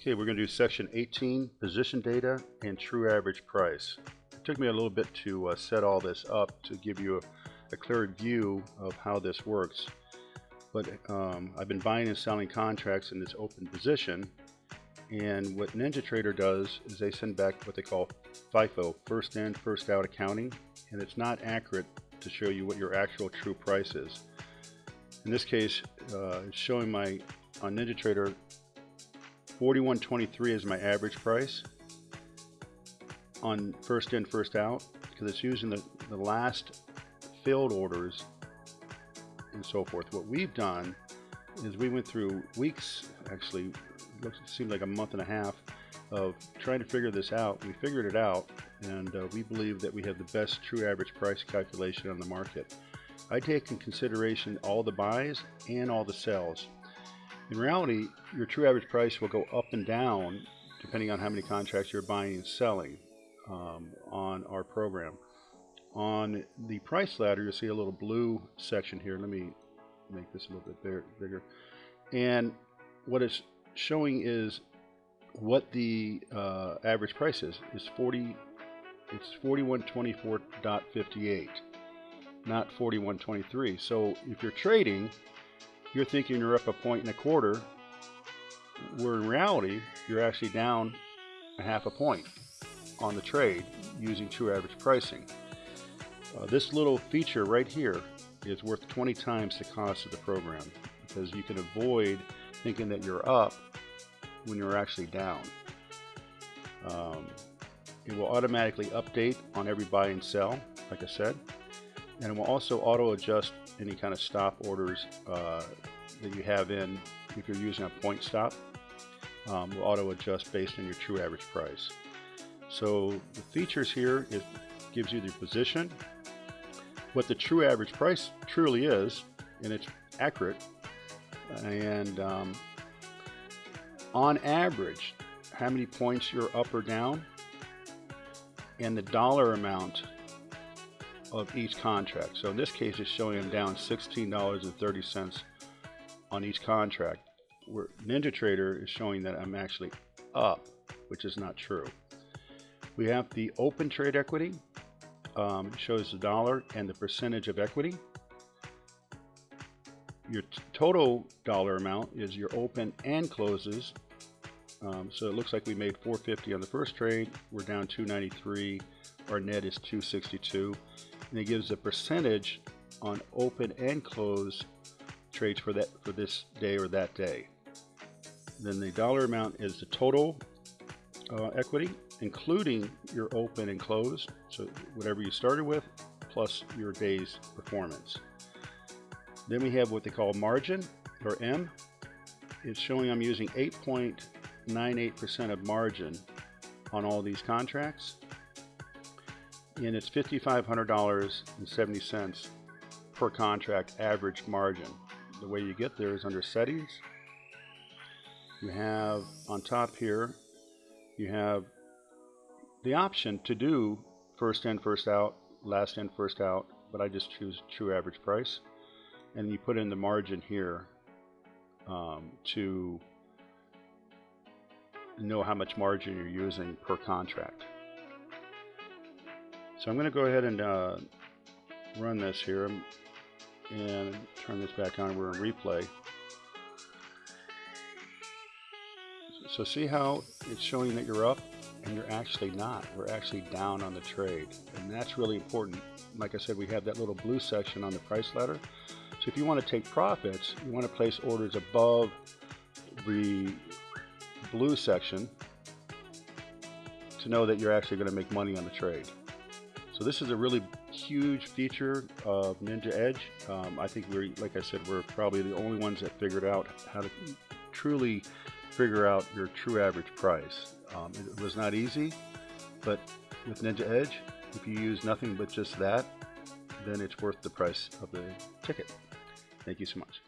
Okay, we're going to do section 18, position data and true average price. It took me a little bit to uh, set all this up to give you a, a clear view of how this works. But um, I've been buying and selling contracts in this open position. And what NinjaTrader does is they send back what they call FIFO, first in, first out accounting. And it's not accurate to show you what your actual true price is. In this case, uh, it's showing my on NinjaTrader 41.23 is my average price on first in first out because it's using the, the last filled orders and so forth. What we've done is we went through weeks actually looks seemed like a month and a half of trying to figure this out. We figured it out and uh, we believe that we have the best true average price calculation on the market. I take in consideration all the buys and all the sells in reality, your true average price will go up and down depending on how many contracts you're buying and selling um, on our program. On the price ladder, you'll see a little blue section here. Let me make this a little bit bigger. And what it's showing is what the uh, average price is. It's 40. It's 4124.58, not 4123. So if you're trading you're thinking you're up a point and a quarter, where in reality, you're actually down a half a point on the trade using true average pricing. Uh, this little feature right here is worth 20 times the cost of the program because you can avoid thinking that you're up when you're actually down. Um, it will automatically update on every buy and sell, like I said, and it will also auto adjust any kind of stop orders uh, that you have in if you're using a point stop um, will auto adjust based on your true average price. So the features here it gives you the position what the true average price truly is and it's accurate and um, on average how many points you're up or down and the dollar amount of each contract. So in this case, it's showing them down $16.30 on each contract. Where NinjaTrader is showing that I'm actually up, which is not true. We have the open trade equity, um, shows the dollar and the percentage of equity. Your total dollar amount is your open and closes. Um, so it looks like we made 450 on the first trade. We're down 293. Our net is 262 and it gives a percentage on open and close trades for that for this day or that day. Then the dollar amount is the total uh, equity, including your open and close, so whatever you started with, plus your day's performance. Then we have what they call margin, or M. It's showing I'm using 8.98% of margin on all these contracts and it's $5,500.70 per contract average margin. The way you get there is under settings. You have on top here, you have the option to do first in, first out, last in, first out, but I just choose true average price. And you put in the margin here um, to know how much margin you're using per contract. So I'm going to go ahead and uh, run this here and turn this back on. We're in replay. So see how it's showing that you're up and you're actually not. We're actually down on the trade. And that's really important. Like I said, we have that little blue section on the price ladder. So if you want to take profits, you want to place orders above the blue section to know that you're actually going to make money on the trade. So this is a really huge feature of Ninja Edge. Um, I think we're, like I said, we're probably the only ones that figured out how to truly figure out your true average price. Um, it was not easy, but with Ninja Edge, if you use nothing but just that, then it's worth the price of the ticket. Thank you so much.